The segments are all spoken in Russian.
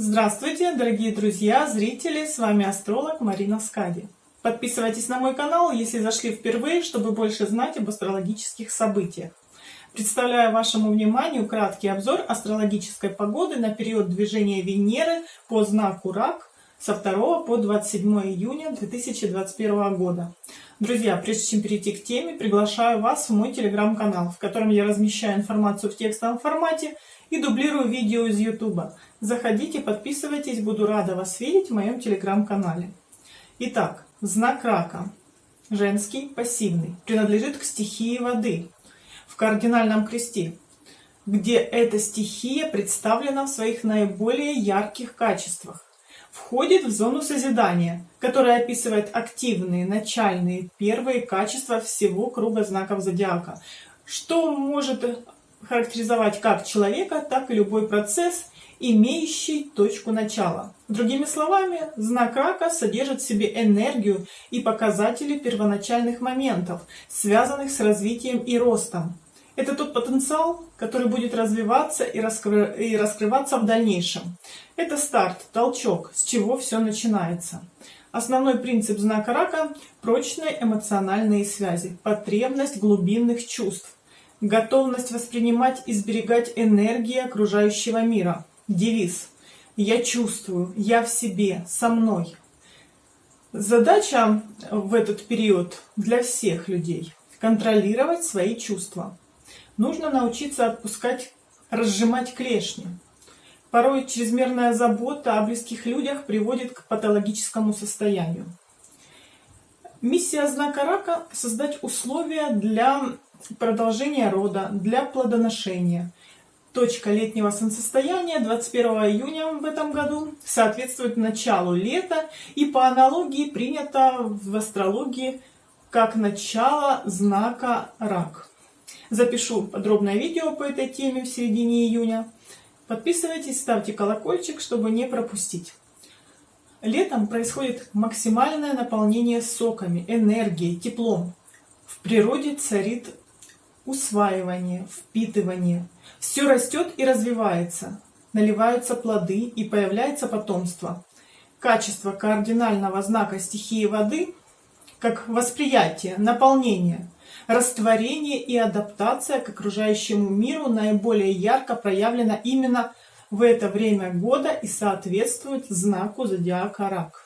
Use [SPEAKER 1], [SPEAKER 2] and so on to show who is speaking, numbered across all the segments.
[SPEAKER 1] Здравствуйте, дорогие друзья, зрители, с вами астролог Марина Скади. Подписывайтесь на мой канал, если зашли впервые, чтобы больше знать об астрологических событиях. Представляю вашему вниманию краткий обзор астрологической погоды на период движения Венеры по знаку Рак со 2 по 27 июня 2021 года. Друзья, прежде чем перейти к теме, приглашаю вас в мой телеграм-канал, в котором я размещаю информацию в текстовом формате и дублирую видео из YouTube. Заходите, подписывайтесь, буду рада вас видеть в моем телеграм-канале. Итак, знак рака, женский, пассивный, принадлежит к стихии воды в кардинальном кресте, где эта стихия представлена в своих наиболее ярких качествах. Входит в зону созидания, которая описывает активные, начальные, первые качества всего круга знаков зодиака, что может характеризовать как человека, так и любой процесс, имеющий точку начала. Другими словами, знак рака содержит в себе энергию и показатели первоначальных моментов, связанных с развитием и ростом. Это тот потенциал, который будет развиваться и, раскры... и раскрываться в дальнейшем. Это старт, толчок, с чего все начинается. Основной принцип знака рака – прочные эмоциональные связи, потребность глубинных чувств, готовность воспринимать и сберегать энергии окружающего мира. Девиз «Я чувствую, я в себе, со мной». Задача в этот период для всех людей – контролировать свои чувства. Нужно научиться отпускать, разжимать клешни. Порой чрезмерная забота о близких людях приводит к патологическому состоянию. Миссия знака рака – создать условия для продолжения рода, для плодоношения. Точка летнего солнцестояния 21 июня в этом году соответствует началу лета и по аналогии принято в астрологии как начало знака рак. Запишу подробное видео по этой теме в середине июня. Подписывайтесь, ставьте колокольчик, чтобы не пропустить. Летом происходит максимальное наполнение соками, энергией, теплом. В природе царит усваивание, впитывание. Все растет и развивается, наливаются плоды и появляется потомство. Качество кардинального знака стихии воды, как восприятие, наполнение, растворение и адаптация к окружающему миру наиболее ярко проявлено именно в это время года и соответствует знаку зодиака Рак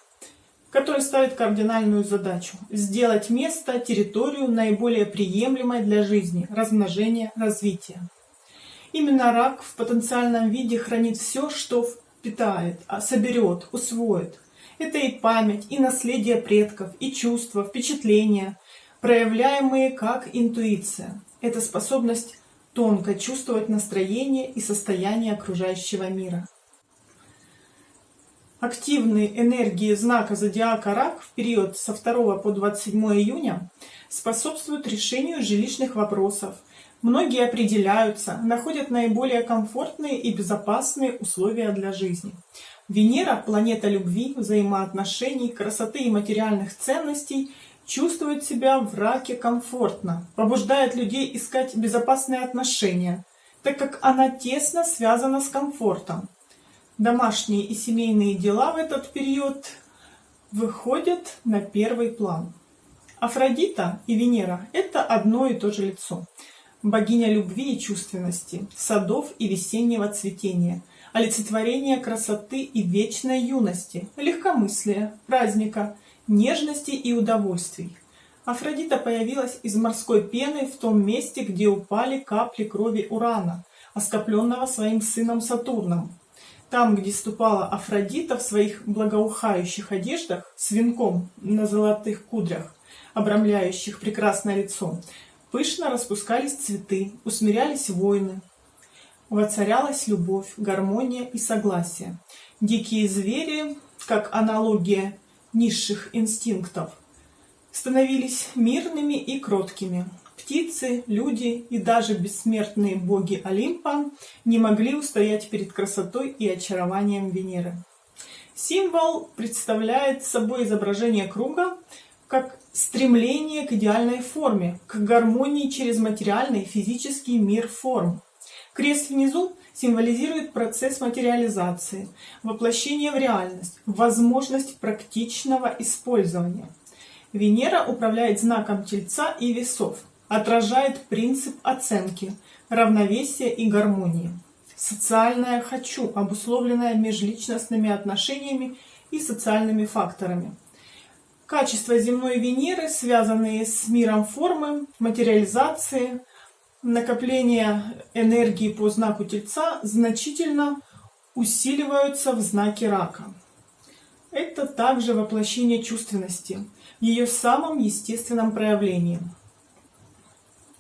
[SPEAKER 1] который ставит кардинальную задачу – сделать место, территорию наиболее приемлемой для жизни, размножения, развития. Именно рак в потенциальном виде хранит все, что впитает, а соберет, усвоит. Это и память, и наследие предков, и чувства, впечатления, проявляемые как интуиция. Это способность тонко чувствовать настроение и состояние окружающего мира. Активные энергии знака зодиака Рак в период со 2 по 27 июня способствуют решению жилищных вопросов. Многие определяются, находят наиболее комфортные и безопасные условия для жизни. Венера, планета любви, взаимоотношений, красоты и материальных ценностей, чувствует себя в раке комфортно, побуждает людей искать безопасные отношения, так как она тесно связана с комфортом. Домашние и семейные дела в этот период выходят на первый план. Афродита и Венера – это одно и то же лицо. Богиня любви и чувственности, садов и весеннего цветения, олицетворение красоты и вечной юности, легкомыслия, праздника, нежности и удовольствий. Афродита появилась из морской пены в том месте, где упали капли крови Урана, оскопленного своим сыном Сатурном, там, где ступала Афродита в своих благоухающих одеждах с венком на золотых кудрях, обрамляющих прекрасное лицо, пышно распускались цветы, усмирялись войны, воцарялась любовь, гармония и согласие. Дикие звери, как аналогия низших инстинктов, становились мирными и кроткими. Птицы, люди и даже бессмертные боги Олимпа не могли устоять перед красотой и очарованием Венеры. Символ представляет собой изображение круга как стремление к идеальной форме, к гармонии через материальный физический мир форм. Крест внизу символизирует процесс материализации, воплощение в реальность, возможность практичного использования. Венера управляет знаком Тельца и Весов, отражает принцип оценки, равновесия и гармонии. Социальное «хочу», обусловленное межличностными отношениями и социальными факторами. Качества земной Венеры, связанные с миром формы, материализации, накопления энергии по знаку Тельца, значительно усиливаются в знаке Рака. Это также воплощение чувственности, ее самом естественном проявлении.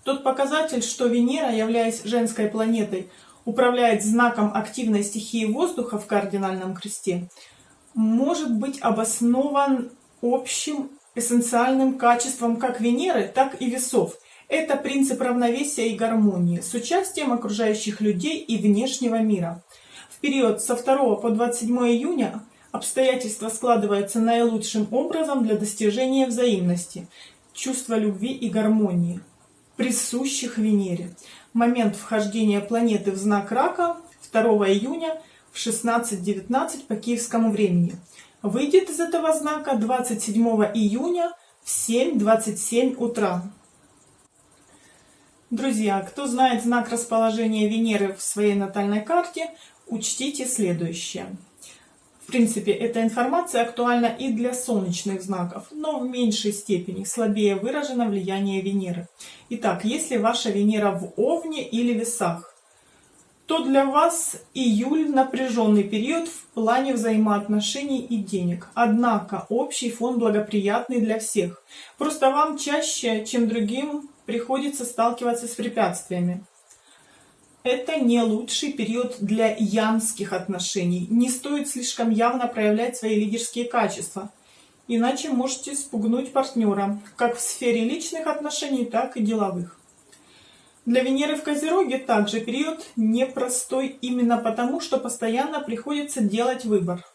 [SPEAKER 1] Тот показатель, что Венера, являясь женской планетой, управляет знаком активной стихии воздуха в кардинальном кресте, может быть обоснован общим эссенциальным качеством как Венеры, так и весов. Это принцип равновесия и гармонии с участием окружающих людей и внешнего мира. В период со 2 по 27 июня обстоятельства складываются наилучшим образом для достижения взаимности, чувства любви и гармонии, присущих Венере. Момент вхождения планеты в знак Рака 2 июня в 16.19 по киевскому времени – выйдет из этого знака 27 июня в 7.27 утра. Друзья, кто знает знак расположения Венеры в своей натальной карте, учтите следующее. В принципе, эта информация актуальна и для солнечных знаков, но в меньшей степени, слабее выражено влияние Венеры. Итак, если ваша Венера в Овне или Весах, то для вас июль напряженный период в плане взаимоотношений и денег. Однако общий фон благоприятный для всех. Просто вам чаще, чем другим, приходится сталкиваться с препятствиями. Это не лучший период для янских отношений. Не стоит слишком явно проявлять свои лидерские качества. Иначе можете спугнуть партнера, как в сфере личных отношений, так и деловых. Для Венеры в Козероге также период непростой именно потому, что постоянно приходится делать выбор.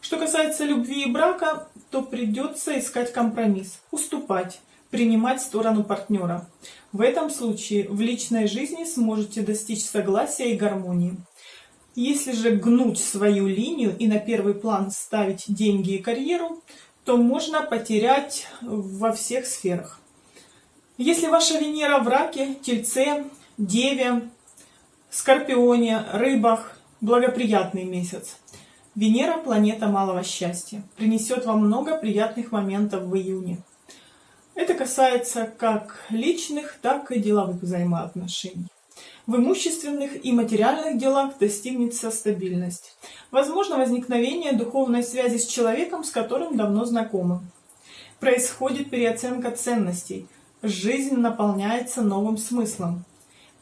[SPEAKER 1] Что касается любви и брака, то придется искать компромисс, уступать, принимать сторону партнера. В этом случае в личной жизни сможете достичь согласия и гармонии. Если же гнуть свою линию и на первый план ставить деньги и карьеру, то можно потерять во всех сферах. Если ваша Венера в раке, тельце, деве, скорпионе, рыбах, благоприятный месяц. Венера – планета малого счастья, принесет вам много приятных моментов в июне. Это касается как личных, так и деловых взаимоотношений. В имущественных и материальных делах достигнется стабильность. Возможно возникновение духовной связи с человеком, с которым давно знакомы. Происходит переоценка ценностей – жизнь наполняется новым смыслом.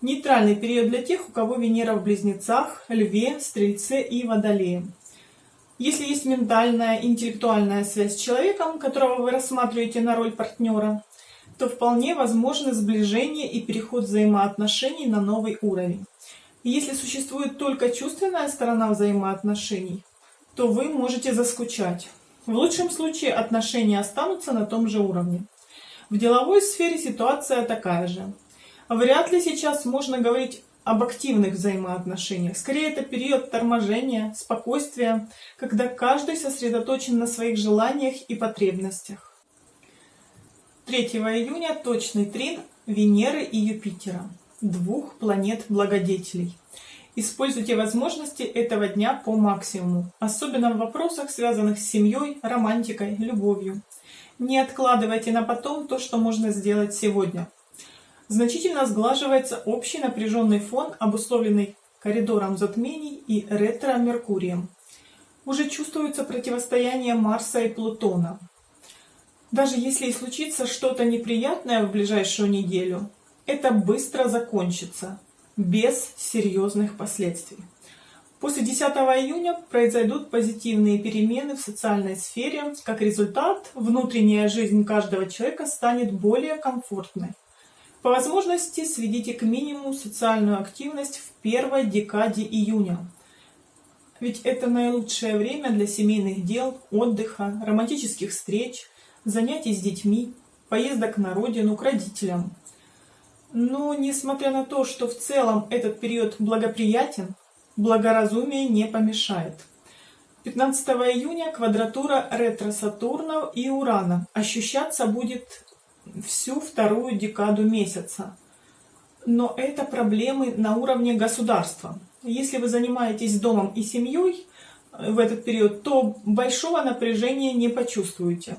[SPEAKER 1] Нейтральный период для тех, у кого Венера в Близнецах, Льве, Стрельце и Водолее. Если есть ментальная, интеллектуальная связь с человеком, которого вы рассматриваете на роль партнера, то вполне возможно сближение и переход взаимоотношений на новый уровень. Если существует только чувственная сторона взаимоотношений, то вы можете заскучать. В лучшем случае отношения останутся на том же уровне. В деловой сфере ситуация такая же. Вряд ли сейчас можно говорить об активных взаимоотношениях. Скорее, это период торможения, спокойствия, когда каждый сосредоточен на своих желаниях и потребностях. 3 июня точный трин Венеры и Юпитера, двух планет-благодетелей. Используйте возможности этого дня по максимуму, особенно в вопросах, связанных с семьей, романтикой, любовью. Не откладывайте на потом то, что можно сделать сегодня. Значительно сглаживается общий напряженный фон, обусловленный коридором затмений и ретро-меркурием. Уже чувствуется противостояние Марса и Плутона. Даже если и случится что-то неприятное в ближайшую неделю, это быстро закончится, без серьезных последствий. После 10 июня произойдут позитивные перемены в социальной сфере. Как результат, внутренняя жизнь каждого человека станет более комфортной. По возможности сведите к минимуму социальную активность в первой декаде июня. Ведь это наилучшее время для семейных дел, отдыха, романтических встреч, занятий с детьми, поездок на родину к родителям. Но, несмотря на то, что в целом этот период благоприятен, благоразумие не помешает. 15 июня квадратура ретро-Сатурна и Урана ощущаться будет всю вторую декаду месяца. Но это проблемы на уровне государства. Если вы занимаетесь домом и семьей в этот период, то большого напряжения не почувствуете.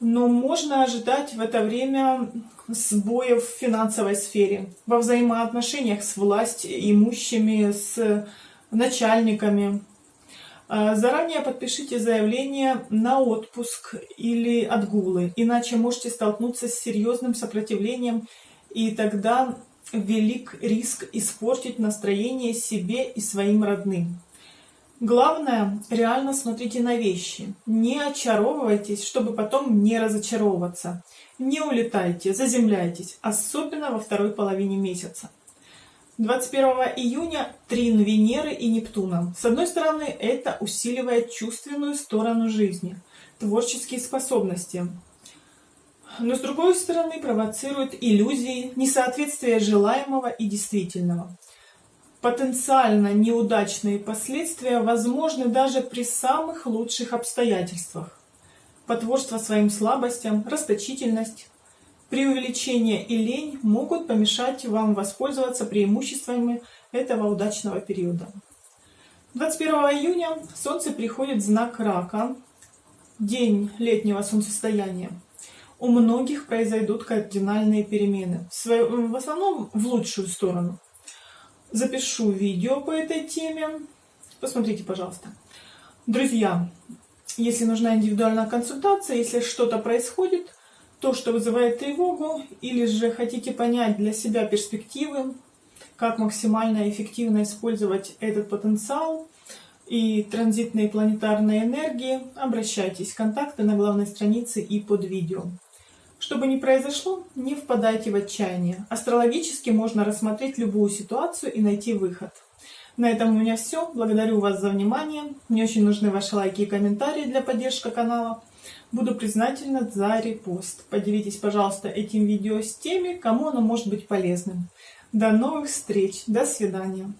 [SPEAKER 1] Но можно ожидать в это время сбоев в финансовой сфере, во взаимоотношениях с властью, имущими, с начальниками. А, заранее подпишите заявление на отпуск или отгулы, иначе можете столкнуться с серьезным сопротивлением, и тогда велик риск испортить настроение себе и своим родным. Главное, реально смотрите на вещи. Не очаровывайтесь, чтобы потом не разочаровываться. Не улетайте, заземляйтесь, особенно во второй половине месяца. 21 июня трин Венеры и Нептуна. С одной стороны, это усиливает чувственную сторону жизни, творческие способности. Но с другой стороны, провоцирует иллюзии, несоответствие желаемого и действительного. Потенциально неудачные последствия возможны даже при самых лучших обстоятельствах. Потворство своим слабостям, расточительность, преувеличение и лень могут помешать вам воспользоваться преимуществами этого удачного периода. 21 июня Солнце приходит в знак Рака, день летнего солнцестояния. У многих произойдут кардинальные перемены, в основном в лучшую сторону запишу видео по этой теме. Посмотрите, пожалуйста. Друзья, если нужна индивидуальная консультация, если что-то происходит, то, что вызывает тревогу, или же хотите понять для себя перспективы, как максимально эффективно использовать этот потенциал и транзитные планетарные энергии, обращайтесь. Контакты на главной странице и под видео. Что бы ни произошло, не впадайте в отчаяние. Астрологически можно рассмотреть любую ситуацию и найти выход. На этом у меня все. Благодарю вас за внимание. Мне очень нужны ваши лайки и комментарии для поддержки канала. Буду признательна за репост. Поделитесь, пожалуйста, этим видео с теми, кому оно может быть полезным. До новых встреч. До свидания.